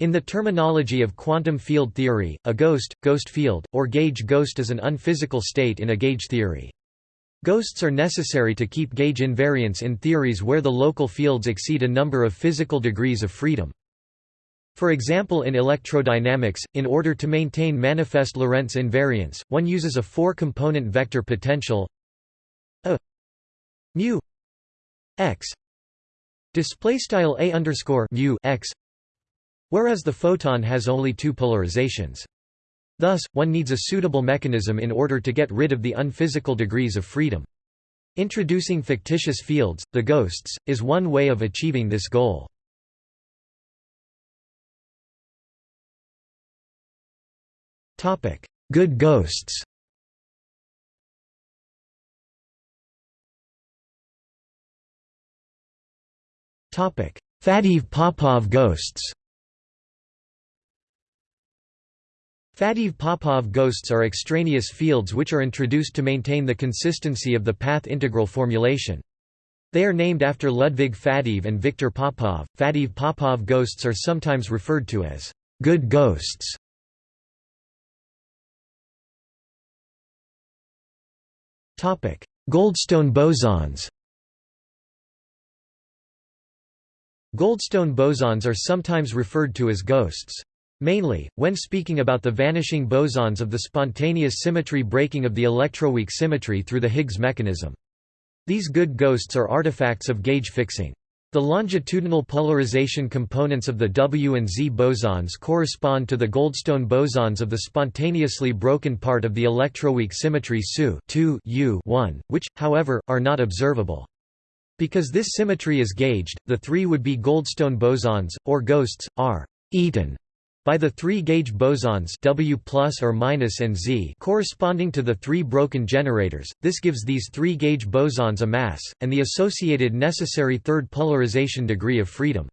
In the terminology of quantum field theory, a ghost, ghost field, or gauge ghost is an unphysical state in a gauge theory. Ghosts are necessary to keep gauge invariance in theories where the local fields exceed a number of physical degrees of freedom. For example in electrodynamics, in order to maintain manifest Lorentz invariance, one uses a four-component vector potential a mu x display style a underscore mu x whereas the photon has only two polarizations. Thus, one needs a suitable mechanism in order to get rid of the unphysical degrees of freedom. Introducing fictitious fields, the ghosts, is one way of achieving this goal. Good ghosts Faddeev-Popov ghosts Faddeev-Popov ghosts are extraneous fields which are introduced to maintain the consistency of the path integral formulation. They are named after Ludwig Faddeev and Viktor Popov. Faddeev-Popov ghosts are sometimes referred to as good ghosts. Topic: Goldstone bosons. Goldstone bosons are sometimes referred to as ghosts. Mainly, when speaking about the vanishing bosons of the spontaneous symmetry breaking of the electroweak symmetry through the Higgs mechanism. These good ghosts are artifacts of gauge fixing. The longitudinal polarization components of the W and Z bosons correspond to the Goldstone bosons of the spontaneously broken part of the electroweak symmetry SU U which, however, are not observable. Because this symmetry is gauged, the three would be Goldstone bosons, or ghosts, are eaten by the three gauge bosons W plus or minus and Z corresponding to the three broken generators, this gives these three gauge bosons a mass, and the associated necessary third polarization degree of freedom.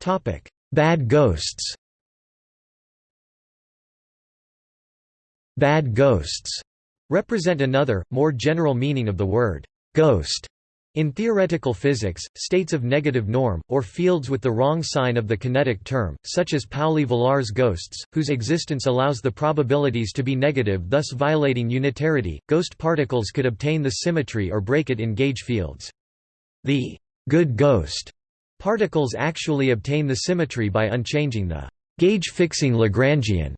Topic: Bad ghosts. Bad ghosts represent another, more general meaning of the word ghost in theoretical physics, states of negative norm, or fields with the wrong sign of the kinetic term, such as Pauli-Villars ghosts, whose existence allows the probabilities to be negative thus violating unitarity, ghost particles could obtain the symmetry or break it in gauge fields. The good ghost particles actually obtain the symmetry by unchanging the gauge-fixing Lagrangian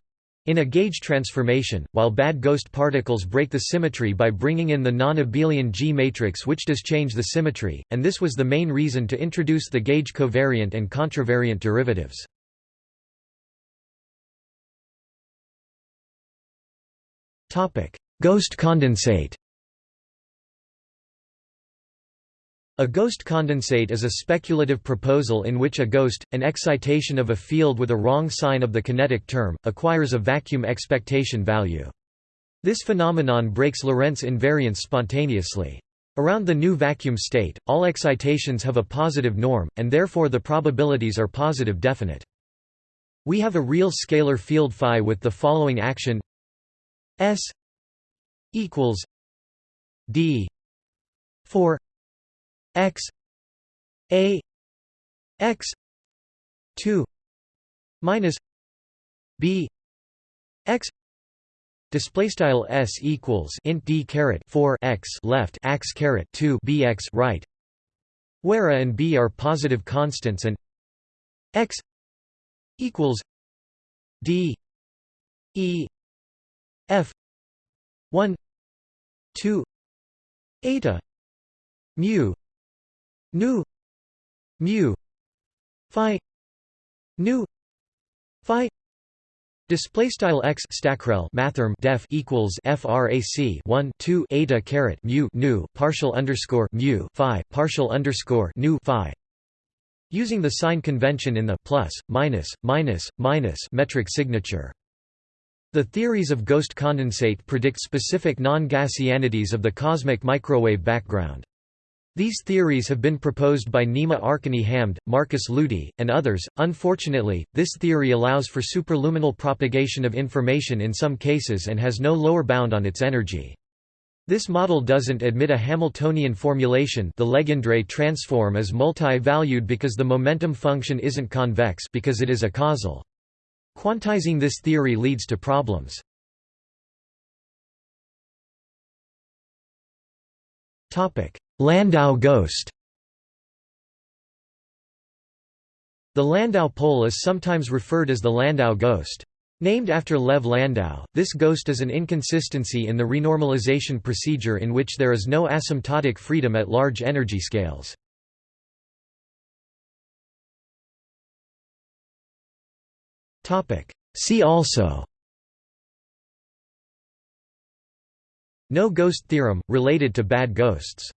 in a gauge transformation, while bad ghost particles break the symmetry by bringing in the non-abelian G matrix which does change the symmetry, and this was the main reason to introduce the gauge covariant and contravariant derivatives. Ghost condensate A ghost condensate is a speculative proposal in which a ghost, an excitation of a field with a wrong sign of the kinetic term, acquires a vacuum expectation value. This phenomenon breaks Lorentz invariance spontaneously. Around the new vacuum state, all excitations have a positive norm, and therefore the probabilities are positive definite. We have a real scalar field phi with the following action S equals D 4 x a x 2 minus b x Display style s equals int d caret 4 x left x caret 2 bx right, where a and b are positive constants and x equals d e f 1 2 eta mu nu mu phi nu phi Display style x stackrel mathrm def equals frac 1 2 eta caret mu nu partial underscore mu phi partial underscore nu phi. Using the sign convention in the plus minus minus minus metric signature. The theories of ghost condensate predict specific non-Gaussianities of the cosmic microwave background. These theories have been proposed by Nima Arkani-Hamed, Markus Luty, and others. Unfortunately, this theory allows for superluminal propagation of information in some cases and has no lower bound on its energy. This model doesn't admit a Hamiltonian formulation the Legendre transform is multi-valued because the momentum function isn't convex because it is a causal. Quantizing this theory leads to problems. Landau ghost The Landau pole is sometimes referred as the Landau ghost. Named after Lev Landau, this ghost is an inconsistency in the renormalization procedure in which there is no asymptotic freedom at large energy scales. See also No ghost theorem, related to bad ghosts